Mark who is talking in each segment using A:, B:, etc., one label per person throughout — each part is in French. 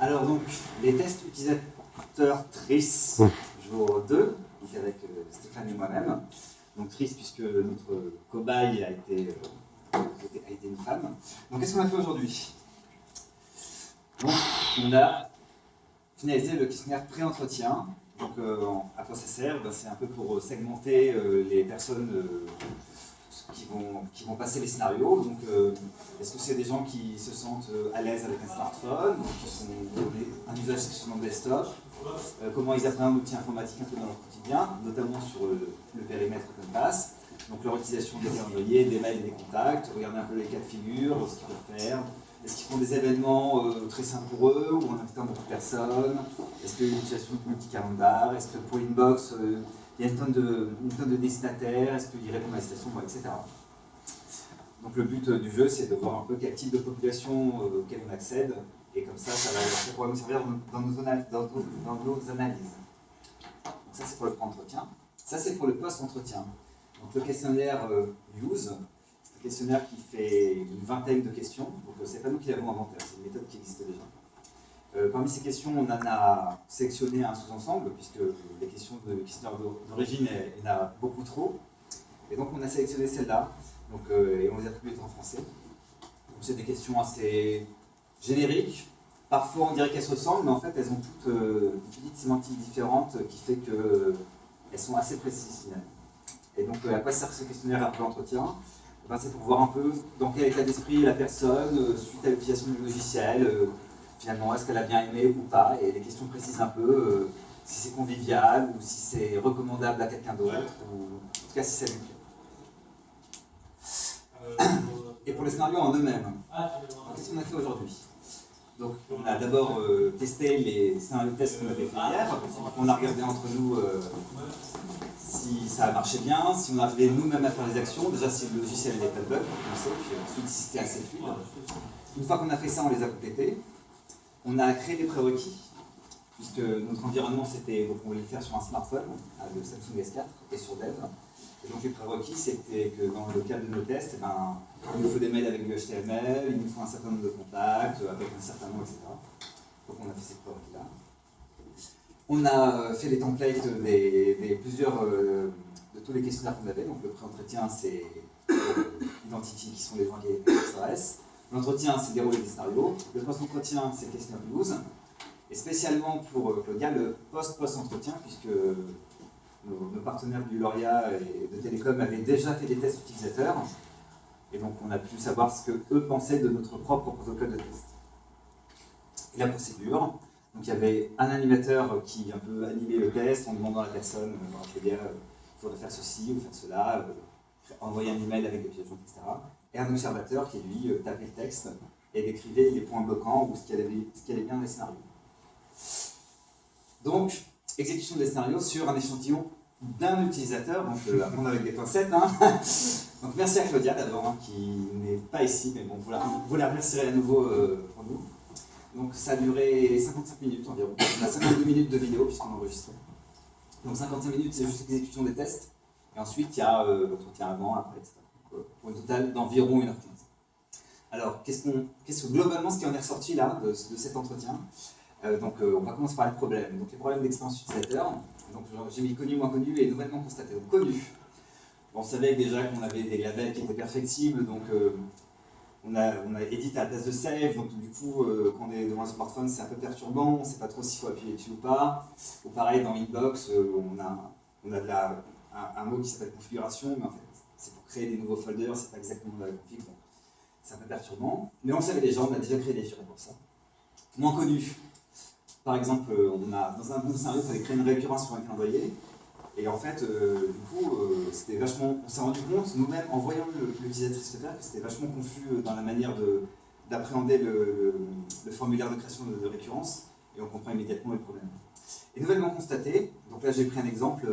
A: Alors donc, les tests utilisateurs TRIS, jour 2, donc avec euh, Stéphane et moi-même. Donc TRIS puisque notre cobaye a été, euh, a été une femme. Donc qu'est-ce qu'on a fait aujourd'hui? Donc on a finalisé le questionnaire pré-entretien. Donc euh, à quoi ça sert? Ben, C'est un peu pour segmenter les personnes passer les scénarios. Donc, euh, est-ce que c'est des gens qui se sentent euh, à l'aise avec un smartphone, qui sont un usage le desktop euh, Comment ils apprennent l'outil informatique un peu dans leur quotidien, notamment sur le périmètre passe Donc, leur utilisation des calendriers, des mails et des contacts, regarder un peu les cas de figure, ce qu'ils peuvent faire. Est-ce qu'ils font des événements très simples pour eux, ou en invitant beaucoup de personnes? Est-ce qu'il y a une utilisation de multi-calendar Est-ce que pour Inbox, il y a une tonne de, de destinataires, est-ce qu'il répondent à la citation, etc. Donc le but euh, du jeu, c'est de voir un peu quel type de population euh, auquel on accède, et comme ça, ça, va, pourra nous servir dans nos, analyses. Donc ça, c'est pour le pré-entretien. Ça, c'est pour le post-entretien. Donc le questionnaire euh, USE, c'est un questionnaire qui fait une vingtaine de questions. Donc c'est pas nous qui l'avons inventé, c'est une méthode qui existe déjà. Euh, parmi ces questions, on en a sélectionné un sous-ensemble, puisque les questions de questionnaire d'origine, il y en a beaucoup trop. Et donc on a sélectionné celle-là, euh, et on les a attribuées en français. c'est des questions assez génériques. Parfois on dirait qu'elles se ressemblent, mais en fait elles ont toutes euh, une petite sémantique différente qui fait qu'elles sont assez précises finalement. Et donc à quoi sert ce questionnaire après l'entretien? Eh ben, C'est pour voir un peu dans quel état d'esprit la personne, suite à l'utilisation du logiciel, finalement, est-ce qu'elle a bien aimé ou pas? Et les questions précisent un peu euh, si c'est convivial ou si c'est recommandable à quelqu'un d'autre, ou en tout cas si ça lui plaît. Pour les scénarios en eux-mêmes, qu'est-ce qu'on a fait aujourd'hui? Donc, on a d'abord euh, testé les scénarios de tests qu'on avait fait hier. On a regardé entre nous euh, si ça a marché bien, si on arrivait nous-mêmes à faire les actions. Déjà, si le logiciel n'avait pas de bug, on sait, puis ensuite si c'était assez fluide. Une fois qu'on a fait ça, on les a complétés. On a créé des prérequis, puisque notre environnement, c'était, on voulait le faire sur un smartphone, le Samsung S4, et sur Dev. Donc les prérequis, c'était que dans le cadre de nos tests, eh ben, il nous faut des mails avec du HTML, il nous faut un certain nombre de contacts, avec un certain nom, etc. Donc on a fait ces prérequis-là. On a fait les templates euh, de tous les questionnaires qu'on avait. Donc le pré-entretien, c'est euh, identifier qui sont les gens qui s'intéressent. L'entretien, c'est dérouler des scénarios. Le post-entretien, c'est questionnaire 12. Et spécialement pour euh, Claudia, le post-post-entretien, puisque nos, partenaires du Lauria et de Télécom avaient déjà fait des tests utilisateurs. Et donc on a pu savoir ce qu'eux pensaient de notre propre protocole de test. Et la procédure, donc il y avait un animateur qui un peu animait le test en demandant à la personne, euh, il faudrait faire ceci ou faire cela, euh, envoyer un email avec des pièges, etc et un observateur qui, lui, euh, tapait le texte et décrivait les points bloquants ou ce qui allait, bien dans les scénarios. Donc, exécution des scénarios sur un échantillon d'un utilisateur, donc euh, à prendre avec des pincettes. Hein. Donc merci à Claudia d'abord, hein, qui n'est pas ici, mais bon, vous la, vous remercierez à nouveau euh, pour nous. Donc ça a duré 55 minutes environ. On a 52 minutes de vidéo puisqu'on enregistrait. Donc 55 minutes, c'est juste l'exécution des tests. Et ensuite, il y a l'entretien avant, après, etc pour un total d'environ 1h15. Alors, qu'est-ce que globalement ce qui en est ressorti là, de, cet entretien? Euh, Donc, euh, on va commencer par les problèmes. Donc, les problèmes d'expérience utilisateur. Donc, j'ai mis connu, moins connu et nouvellement constaté. Donc, connu. on savait déjà qu'on avait des labels qui étaient perfectibles, donc euh, on, a, on a édité à la place de save, donc du coup, quand on est devant un smartphone, c'est un peu perturbant, on ne sait pas trop s'il faut appuyer dessus ou pas. Ou pareil, dans Inbox, on a, on a de la, un, mot qui s'appelle configuration, mais en fait, c'est pour créer des nouveaux folders, c'est pas exactement la config, c'est un peu perturbant. Mais on savait déjà, on a déjà créé des fichiers pour ça. Moins connu, par exemple, euh, on a, dans un scénario, il fallait créer une récurrence sur un calendrier, et en fait, euh, du coup, euh, c'était vachement, on s'est rendu compte, nous-mêmes, en voyant l'utilisatrice le faire, que c'était vachement confus dans la manière d'appréhender le, formulaire de création de, récurrence, et on comprend immédiatement le problème. Et nouvellement constaté, donc là j'ai pris un exemple,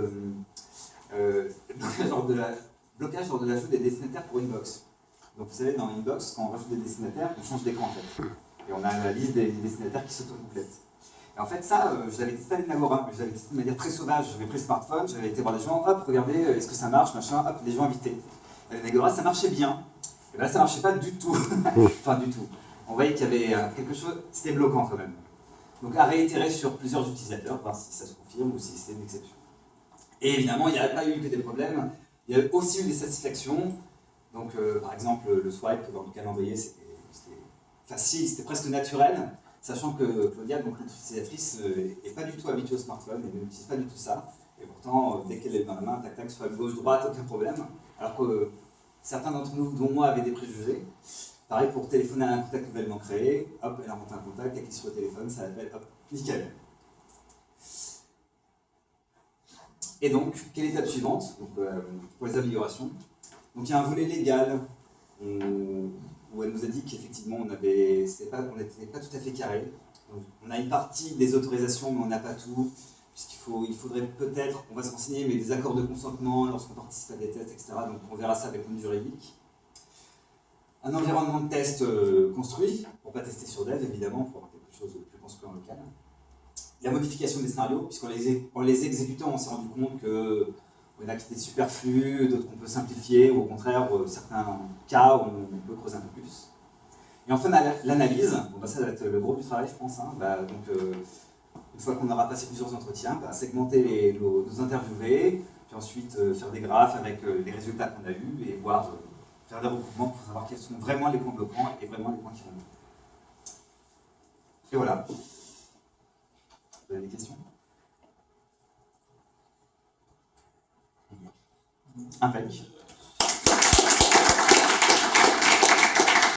A: genre de la, blocage lors de l'ajout des destinataires pour Inbox. Donc vous savez, dans Inbox, quand on rajoute des destinataires, on change d'écran en fait. Et on a la liste des destinataires qui s'autocomplètent. Et en fait, ça, euh, je l'avais testé avec Nagora, je l'avais testé de manière très sauvage. J'avais pris le smartphone, j'avais été voir les gens, hop, regardez, euh, est-ce que ça marche, machin, hop, les gens invités. Avec Nagora, ça marchait bien. Et là, ça marchait pas du tout. enfin, du tout. On voyait qu'il y avait euh, quelque chose, c'était bloquant quand même. Donc à réitérer sur plusieurs utilisateurs, voir si ça se confirme ou si c'est une exception. Et évidemment, il n'y a pas eu que des problèmes, il y a aussi eu des satisfactions. Donc euh, par exemple, le swipe dans le calendrier, c'était facile, c'était presque naturel, sachant que Claudia, donc notre utilisatrice, n'est euh, pas du tout habituée au smartphone, elle n'utilise pas du tout ça. Et pourtant, euh, dès qu'elle est dans la main, tac tac, soit gauche-droite, aucun problème. Alors que certains d'entre nous, dont moi, avaient des préjugés. Pareil pour téléphoner à un contact nouvellement créé, hop, elle rencontre un contact, elle clique sur le téléphone, ça l'appelle, hop, nickel. Et donc, quelle étape suivante? Donc, euh, pour les améliorations Donc il y a un volet légal où, elle nous a dit qu'effectivement on n'était pas, pas tout à fait carré. on a une partie des autorisations, mais on n'a pas tout, puisqu'il il faudrait peut-être, on va se renseigner, mais des accords de consentement lorsqu'on participe à des tests, etc. Donc on verra ça avec le juridique. Un environnement de test euh, construit, pour ne pas tester sur dev évidemment, pour avoir quelque chose de plus construit en local la modification des scénarios, puisqu'en les, les exécutant, on s'est rendu compte que y en a qui étaient superflus, d'autres qu'on peut simplifier, ou au contraire, euh, certains cas où on peut creuser un peu plus. Et enfin, l'analyse, bah, ça va être le gros du travail, je pense. Hein. Bah, donc, euh, une fois qu'on aura passé plusieurs entretiens, bah, segmenter nos, interviewés, puis ensuite euh, faire des graphes avec les résultats qu'on a eus et voir, faire des recoupements pour savoir quels sont vraiment les points bloquants et vraiment les points qui vont. Et voilà. Vous avez des questions? Impec.